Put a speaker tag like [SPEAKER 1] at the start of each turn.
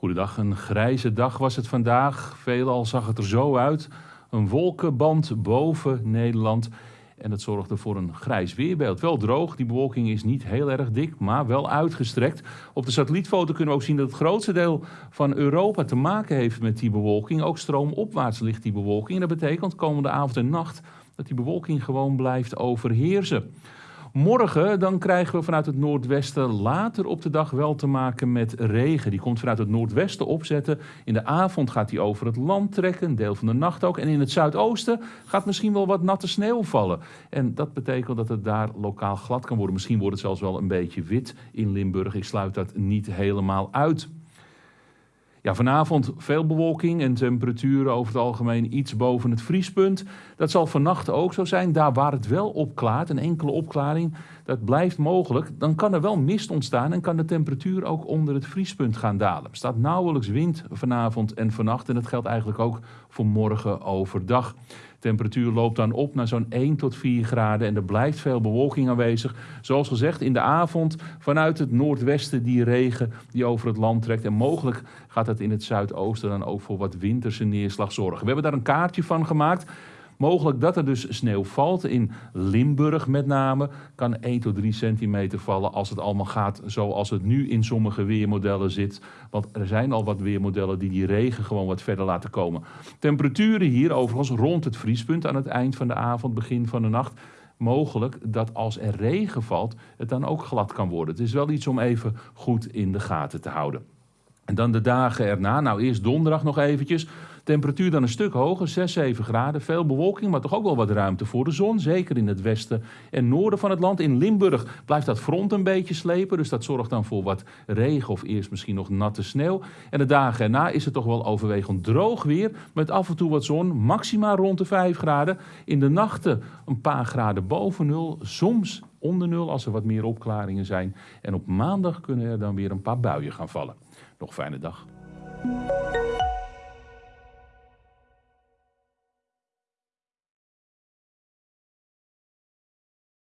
[SPEAKER 1] Goedendag, een grijze dag was het vandaag. Veelal zag het er zo uit. Een wolkenband boven Nederland. En dat zorgde voor een grijs weerbeeld. Wel droog, die bewolking is niet heel erg dik, maar wel uitgestrekt. Op de satellietfoto kunnen we ook zien dat het grootste deel van Europa te maken heeft met die bewolking. Ook stroomopwaarts ligt die bewolking. En dat betekent komende avond en nacht dat die bewolking gewoon blijft overheersen. Morgen dan krijgen we vanuit het noordwesten later op de dag wel te maken met regen. Die komt vanuit het noordwesten opzetten. In de avond gaat die over het land trekken, een deel van de nacht ook. En in het zuidoosten gaat misschien wel wat natte sneeuw vallen. En dat betekent dat het daar lokaal glad kan worden. Misschien wordt het zelfs wel een beetje wit in Limburg. Ik sluit dat niet helemaal uit. Ja, vanavond veel bewolking en temperaturen over het algemeen iets boven het vriespunt. Dat zal vannacht ook zo zijn. Daar waar het wel opklaart, een enkele opklaring, dat blijft mogelijk. Dan kan er wel mist ontstaan en kan de temperatuur ook onder het vriespunt gaan dalen. Er staat nauwelijks wind vanavond en vannacht en dat geldt eigenlijk ook voor morgen overdag. De temperatuur loopt dan op naar zo'n 1 tot 4 graden en er blijft veel bewolking aanwezig. Zoals gezegd, in de avond vanuit het noordwesten die regen die over het land trekt. En mogelijk gaat het in het zuidoosten dan ook voor wat winterse neerslag zorgen. We hebben daar een kaartje van gemaakt. Mogelijk dat er dus sneeuw valt. In Limburg met name kan 1 tot 3 centimeter vallen als het allemaal gaat zoals het nu in sommige weermodellen zit. Want er zijn al wat weermodellen die die regen gewoon wat verder laten komen. Temperaturen hier overigens rond het vriespunt aan het eind van de avond, begin van de nacht mogelijk dat als er regen valt, het dan ook glad kan worden. Het is wel iets om even goed in de gaten te houden. En dan de dagen erna, nou eerst donderdag nog eventjes. Temperatuur dan een stuk hoger, 6, 7 graden. Veel bewolking, maar toch ook wel wat ruimte voor de zon. Zeker in het westen en noorden van het land. In Limburg blijft dat front een beetje slepen. Dus dat zorgt dan voor wat regen of eerst misschien nog natte sneeuw. En de dagen erna is het toch wel overwegend droog weer. Met af en toe wat zon, maxima rond de 5 graden. In de nachten een paar graden boven nul. Soms onder nul als er wat meer opklaringen zijn. En op maandag kunnen er dan weer een paar buien gaan vallen. Nog fijne dag.